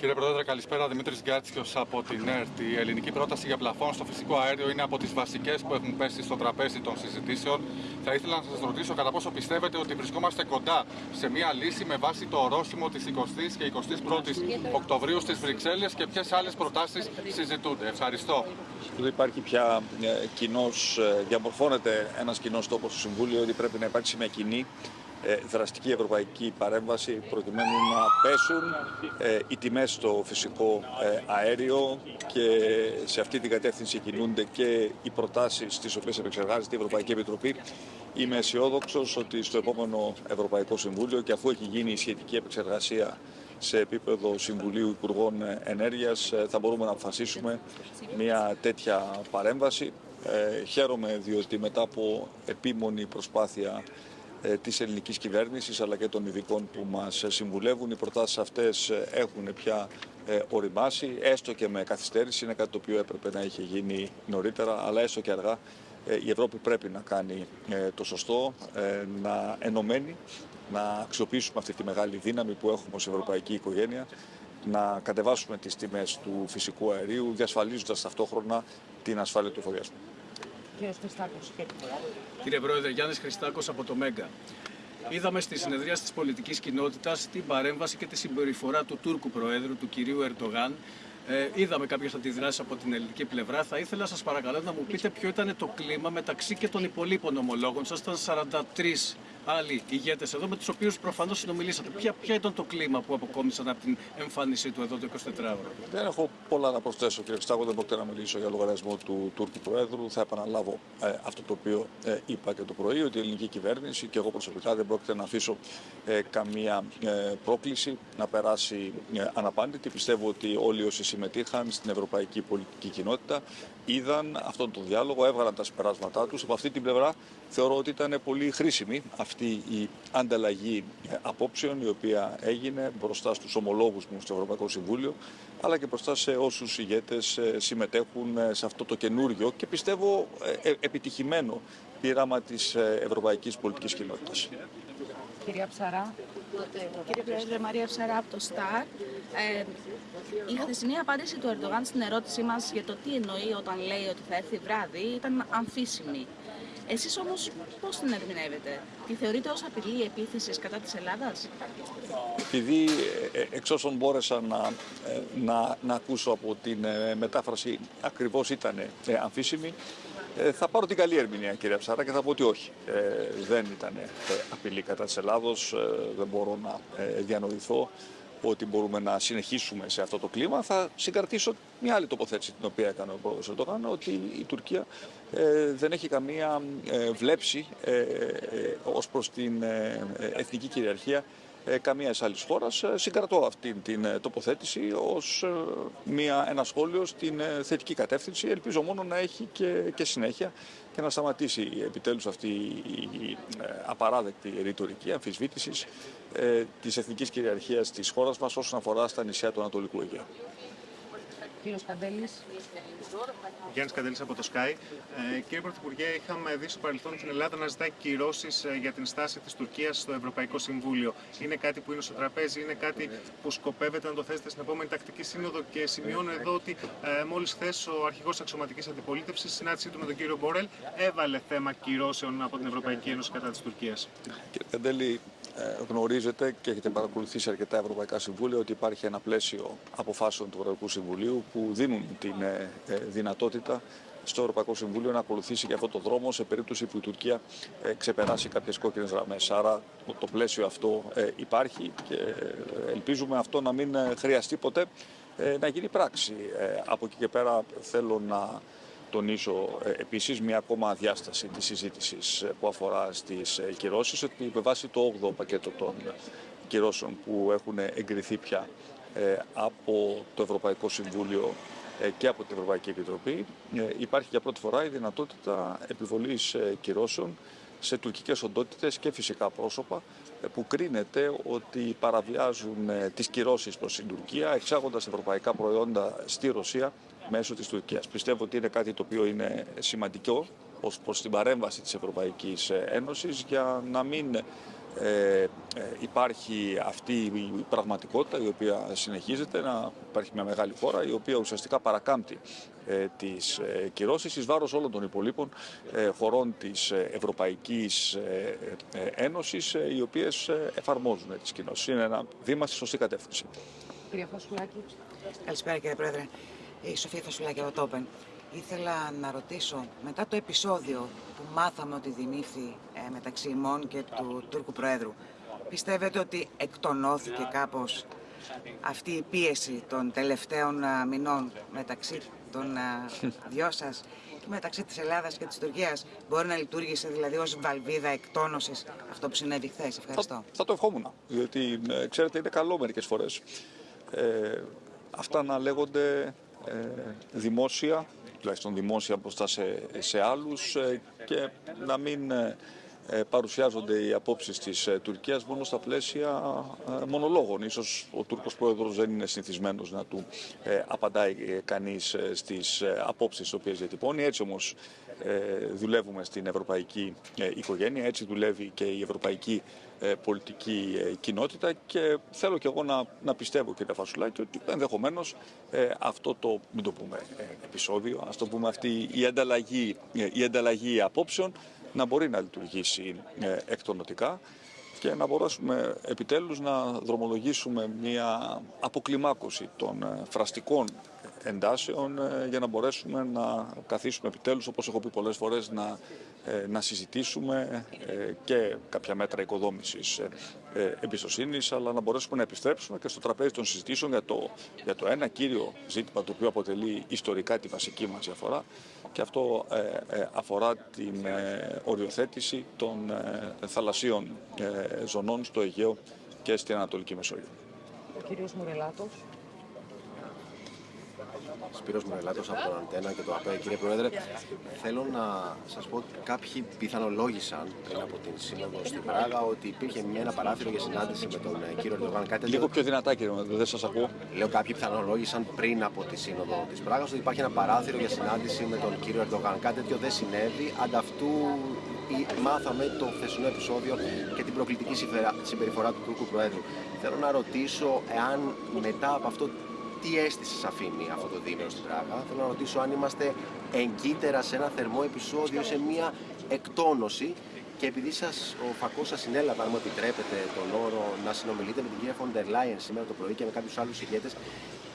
Κύριε Πρόεδρε, καλησπέρα. Δημήτρης Γκάτσιο από την ΕΡΤ. Η ελληνική πρόταση για πλαφόν στο φυσικό αέριο είναι από τις βασικές που έχουν πέσει στο τραπέζι των συζητήσεων. Θα ήθελα να σας ρωτήσω κατά πόσο πιστεύετε ότι βρισκόμαστε κοντά σε μια λύση με βάση το ορόσημο της 20η και 21η Οκτωβρίου στις Βρυξέλλες και ποιες άλλες προτάσεις συζητούνται. Ευχαριστώ. Δεν υπάρχει πια ε, κοινός, ε, διαμορφώνεται ένας κοινός τόπος στο Συμβούλιο ότι πρέπει να υπάρξει μια κοινή ε, δραστική ευρωπαϊκή παρέμβαση προκειμένου να πέσουν ε, οι τιμές στο φυσικό ε, αέριο και σε αυτή την κατεύθυνση κινούνται και οι προτάσεις τις οποίες επεξεργάζεται η Ευρωπαϊκή Επιτροπή. Είμαι αισιόδοξος ότι στο επόμενο Ευρωπαϊκό Συμβούλιο και αφού έχει γίνει η σχετική επεξεργασία σε επίπεδο Συμβουλίου Υπουργών Ενέργειας θα μπορούμε να αποφασίσουμε μια τέτοια παρέμβαση. χαίρομαι διότι μετά από επίμονη προσπάθεια ε, της ελληνικής κυβέρνησης αλλά και των ειδικών που μας συμβουλεύουν. Οι προτάσεις αυτές ε, έχουν πια ε, οριμάσει, έστω και με καθυστέρηση, είναι κάτι το οποίο έπρεπε να είχε γίνει νωρίτερα, αλλά έστω και αργά η Ευρώπη πρέπει να κάνει το σωστό, να ενωμένη, να αξιοποιήσουμε αυτή τη μεγάλη δύναμη που έχουμε ως ευρωπαϊκή οικογένεια, να κατεβάσουμε τις τιμές του φυσικού αερίου, διασφαλίζοντας ταυτόχρονα την ασφάλεια του εφοδιασμού. Κύριος Χριστάκος. Κύριε Πρόεδρε, Γιάννης Χριστάκος από το ΜΕΓΑ. Είδαμε στη συνεδρία της πολιτικής κοινότητας την παρέμβαση και τη συμπεριφορά του Τούρκου Προέδρου, του κυρίου Ερτογάν. Ε, είδαμε κάποιες αντιδράσεις από την ελληνική πλευρά. Θα ήθελα σας παρακαλώ να μου πείτε ποιο ήταν το κλίμα μεταξύ και των υπολείπων ομολόγων. Σας ήταν 43 άλλοι ηγέτες εδώ, με τους οποίους προφανώς συνομιλήσατε. Ποια, ποια ήταν το κλίμα που αποκόμισαν από την εμφάνισή του εδώ το 24ωρο; Δεν έχω πολλά να προσθέσω, κύριε Στάγο. Δεν πρόκειται να μιλήσω για λογαριασμό του Τούρκου Προέδρου. Θα επαναλάβω ε, αυτό το οποίο ε, είπα και το πρωί, ότι η ελληνική κυβέρνηση και εγώ προσωπικά δεν πρόκειται να αφήσω ε, καμία ε, πρόκληση να περάσει ε, αναπάντητη. Πιστεύω ότι όλοι όσοι συμμετείχαν στην ευρωπαϊκή πολιτική κοινότητα είδαν αυτόν τον διάλογο, έβγαλαν τα συμπεράσματά τους. Από αυτή την πλευρά θεωρώ ότι ήταν πολύ χρήσιμη αυτή η ανταλλαγή απόψεων η οποία έγινε μπροστά στους ομολόγους μου στο Ευρωπαϊκό Συμβούλιο αλλά και μπροστά σε όσους ηγέτες ε, συμμετέχουν ε, σε αυτό το καινούργιο και πιστεύω ε, επιτυχημένο πείραμα της ευρωπαϊκής πολιτικής κοινότητας. Κυρία Ψαρά. Κύριε Πρόεδρε, Μαρία Ψαρά από το ΣΤΑΡ. Ε, η χθεσινή απάντηση του Ερντογάν στην ερώτησή μας για το τι εννοεί όταν λέει ότι θα έρθει βράδυ ήταν αμφίσιμη. Εσείς όμως πώς την ερμηνεύετε, τη θεωρείτε ως απειλή επίθεσης κατά της Ελλάδας; Επειδή ε, εξ όσων μπόρεσα να, ε, να, να ακούσω από την ε, μετάφραση ακριβώς ήταν αμφίσιμη, θα πάρω την καλή ερμηνεία κυρία Ψάρα και θα πω ότι όχι. δεν ήταν απειλή κατά της Ελλάδος, δεν μπορώ να διανοηθώ ότι μπορούμε να συνεχίσουμε σε αυτό το κλίμα. Θα συγκρατήσω μια άλλη τοποθέτηση την οποία έκανε ο πρόεδρος Ερντογάν, ότι η Τουρκία ε, δεν έχει καμία ε, βλέψη ε, ε, ως προς την ε, εθνική κυριαρχία ε, καμίας άλλης χώρας. Συγκρατώ αυτή την τοποθέτηση ως μια, ένα σχόλιο στην θετική κατεύθυνση. Ελπίζω μόνο να έχει και, και συνέχεια και να σταματήσει επιτέλους αυτή η απαράδεκτη ρητορική αμφισβήτησης ε, της εθνικής κυριαρχίας της χώρας μας όσον αφορά στα νησιά του Ανατολικού Αιγαίου. Κύριος Καντέλης. Γιάννης Καντέλης από το ΣΚΑΙ. Ε, κύριε Πρωθυπουργέ, είχαμε δει στο παρελθόν την Ελλάδα να ζητάει κυρώσεις ε, για την στάση της Τουρκίας στο Ευρωπαϊκό Συμβούλιο. Είναι κάτι που είναι στο τραπέζι, είναι κάτι που σκοπεύετε να το θέσετε στην επόμενη τακτική σύνοδο και σημειώνω εδώ ότι ε, μόλις χθες ο αρχηγός αξιωματικής αντιπολίτευσης, συνάντησή του με τον κύριο Μπορέλ, έβαλε θέμα κυρώσεων από την Ευρωπαϊκή Ένωση κατά της Τουρκίας. Κύριε Καντέλη, ε, γνωρίζετε και έχετε παρακολουθήσει αρκετά Ευρωπαϊκά Συμβούλια ότι υπάρχει ένα πλαίσιο αποφάσεων του Ευρωπαϊκού Συμβουλίου που δίνουν την ε, ε, δυνατότητα στο Ευρωπαϊκό Συμβούλιο να ακολουθήσει και αυτό το δρόμο σε περίπτωση που η Τουρκία ξεπεράσει κάποιες κόκκινες γραμμές. Άρα το πλαίσιο αυτό υπάρχει και ελπίζουμε αυτό να μην χρειαστεί ποτέ να γίνει πράξη. Από εκεί και πέρα θέλω να τονίσω ε, επίσης μια ακόμα διάσταση της συζήτησης ε, που αφορά στις ε, κυρώσεις, ότι με βάση το 8ο πακέτο των κυρώσεων που έχουν εγκριθεί πια από το Ευρωπαϊκό Συμβούλιο και από την Ευρωπαϊκή Επιτροπή, υπάρχει για πρώτη φορά η δυνατότητα επιβολής κυρώσεων σε τουρκικές οντότητες και φυσικά πρόσωπα που κρίνεται ότι παραβιάζουν τις κυρώσεις προς την Τουρκία εξάγοντας ευρωπαϊκά προϊόντα στη Ρωσία μέσω της Τουρκίας. Πιστεύω ότι είναι κάτι το οποίο είναι σημαντικό ως προς την παρέμβαση της Ευρωπαϊκής Ένωσης για να μην ε, ε, υπάρχει αυτή η πραγματικότητα η οποία συνεχίζεται να υπάρχει μια μεγάλη χώρα η οποία ουσιαστικά παρακάμπτει ε, τις ε, κυρώσεις εις βάρος όλων των υπολείπων ε, χωρών της ε, Ευρωπαϊκής ε, ε, Ένωσης ε, οι οποίες ε, εφαρμόζουν ε, τις κοινώσεις. Είναι ένα βήμα στη σωστή κατεύθυνση. Κυρία Φασουλάκη. Καλησπέρα κύριε Πρόεδρε. Η Σοφία Φασουλάκη από το Open. Ήθελα να ρωτήσω, μετά το επεισόδιο που μάθαμε ότι δημήθη ε, μεταξύ ημών και του Τούρκου Προέδρου, πιστεύετε ότι εκτονώθηκε κάπως αυτή η πίεση των τελευταίων α, μηνών μεταξύ των α, δυο σας και μεταξύ της Ελλάδας και της Τουρκίας; Μπορεί να λειτουργήσε δηλαδή ως βαλβίδα εκτόνωσης αυτό που συνέβη χθες; Ευχαριστώ. Θα, θα το ευχόμουν, διότι ε, ξέρετε είναι καλό μερικές φορές ε, αυτά να λέγονται ε, δημόσια, τουλάχιστον δημόσια μπροστά σε, σε άλλους ε, και να μην ε, ε, παρουσιάζονται οι απόψεις της ε, Τουρκίας μόνο στα πλαίσια ε, μονολόγων. Ίσως ο Τούρκος Πρόεδρος δεν είναι συνηθισμένος να του ε, απαντάει ε, κανείς ε, στις ε, απόψεις τις οποίες διατυπώνει. Έτσι όμως ε, δουλεύουμε στην ευρωπαϊκή ε, οικογένεια, έτσι δουλεύει και η ευρωπαϊκή ε, πολιτική ε, κοινότητα και θέλω και εγώ να, να πιστεύω κύριε Φασουλάκη ότι ενδεχομένως αυτό το, μην το πούμε ε, επεισόδιο, ας το πούμε αυτή η ανταλλαγή, ε, η ανταλλαγή απόψεων να μπορεί να λειτουργήσει ε, εκτονοτικά και να μπορέσουμε επιτέλους να δρομολογήσουμε μια αποκλιμάκωση των ε, φραστικών εντάσεων ε, για να μπορέσουμε να καθίσουμε επιτέλους, όπως έχω πει πολλές φορές, να, ε, να συζητήσουμε ε, και κάποια μέτρα οικοδόμησης ε, ε, εμπιστοσύνης, αλλά να μπορέσουμε να επιστρέψουμε και στο τραπέζι των συζητήσεων για το, για το ένα κύριο ζήτημα το οποίο αποτελεί ιστορικά τη βασική μας διαφορά και αυτό ε, ε, αφορά την ε, οριοθέτηση των ε, θαλασσίων ε, ζωνών στο Αιγαίο και στην Ανατολική Μεσόγειο. Ο κύριος Μουρελάτος. Σπύρος Μουρελάτος από τον Αντένα και το ΑΠΕ. Κύριε Πρόεδρε, θέλω να σας πω ότι κάποιοι πιθανολόγησαν πριν από την Σύνοδο στην Πράγα ότι υπήρχε μια, ένα παράθυρο για συνάντηση με τον ε, κύριο Ερντογάν. Κάτι Λίγο τέτοιο- πιο δυνατά κύριε μου, δεν σας ακούω. Λέω κάποιοι πιθανολόγησαν πριν από τη Σύνοδο της Πράγας ότι υπάρχει ένα παράθυρο για συνάντηση με τον κύριο Ερντογάν. Κάτι τέτοιο δεν συνέβη. Ανταυτού η- μάθαμε το χθεσινό επεισόδιο και την προκλητική συμπερα- συμπεριφορά του Τούρκου Προέδρου. Θέλω να ρωτήσω εάν μετά από αυτό τι αίσθηση σας αφήνει αυτό το δίμηνο στην Πράγα. Θέλω να ρωτήσω αν είμαστε εγκύτερα σε ένα θερμό επεισόδιο, σε μια εκτόνωση και επειδή σας, ο φακός σας συνέλαβε, αν μου επιτρέπετε τον όρο, να συνομιλείτε με την κυρία Φοντερ Λάιεν σήμερα το πρωί και με κάποιους άλλους ηγέτες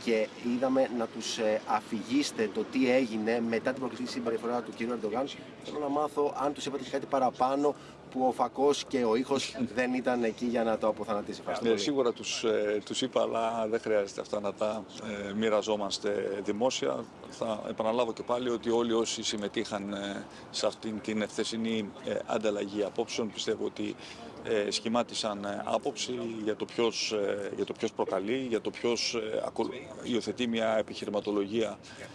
και είδαμε να τους ε, αφηγήσετε το τι έγινε μετά την προκλητική συμπεριφορά του κύριου Ερντογάν. Θέλω να μάθω αν τους είπατε και κάτι παραπάνω που ο φακός και ο ήχος δεν ήταν εκεί για να το αποθανατήσει. Ευχαριστώ Ναι, πολύ. σίγουρα τους, ε, τους είπα, αλλά δεν χρειάζεται αυτά να τα ε, μοιραζόμαστε δημόσια. Θα επαναλάβω και πάλι ότι όλοι όσοι συμμετείχαν ε, σε αυτήν την ευθεσινή ε, ανταλλαγή απόψεων πιστεύω ότι ε, σχημάτισαν ε, άποψη για το, ποιος, ε, για το ποιος προκαλεί, για το ποιος ε, ακολου- υιοθετεί μια επιχειρηματολογία ε,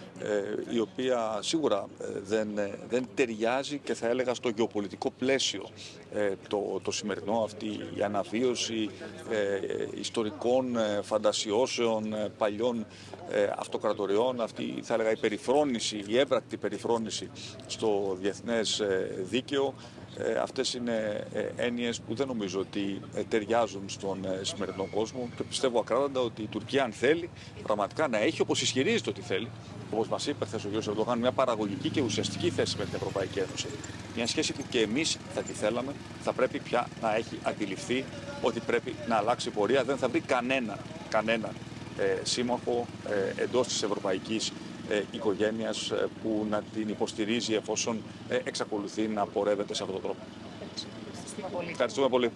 η οποία σίγουρα ε, δεν, ε, δεν ταιριάζει και θα έλεγα στο γεωπολιτικό πλαίσιο ε, το, το σημερινό, αυτή η αναβίωση ε, ιστορικών ε, φαντασιώσεων ε, παλιών ε, αυτοκρατοριών, αυτή θα έλεγα η περιφρόνηση, η έβρακτη περιφρόνηση στο διεθνές ε, δίκαιο. Ε, αυτές είναι ε, έννοιες που δεν νομίζω ότι ε, ταιριάζουν στον ε, σημερινό κόσμο και πιστεύω ακράδαντα ότι η Τουρκία αν θέλει πραγματικά να έχει όπως ισχυρίζεται ότι θέλει όπως μας είπε χθες ο κ. Ερντογάν μια παραγωγική και ουσιαστική θέση με την Ευρωπαϊκή Ένωση μια σχέση που και εμείς θα τη θέλαμε θα πρέπει πια να έχει αντιληφθεί ότι πρέπει να αλλάξει πορεία δεν θα βρει κανένα, κανένα ε, σύμμαχο ε, εντός της Ευρωπαϊκής ε, οικογένειας ε, που να την υποστηρίζει εφόσον ε, εξακολουθεί να πορεύεται σε αυτόν τον τρόπο. Ευχαριστούμε πολύ. Ευχαριστούμε πολύ.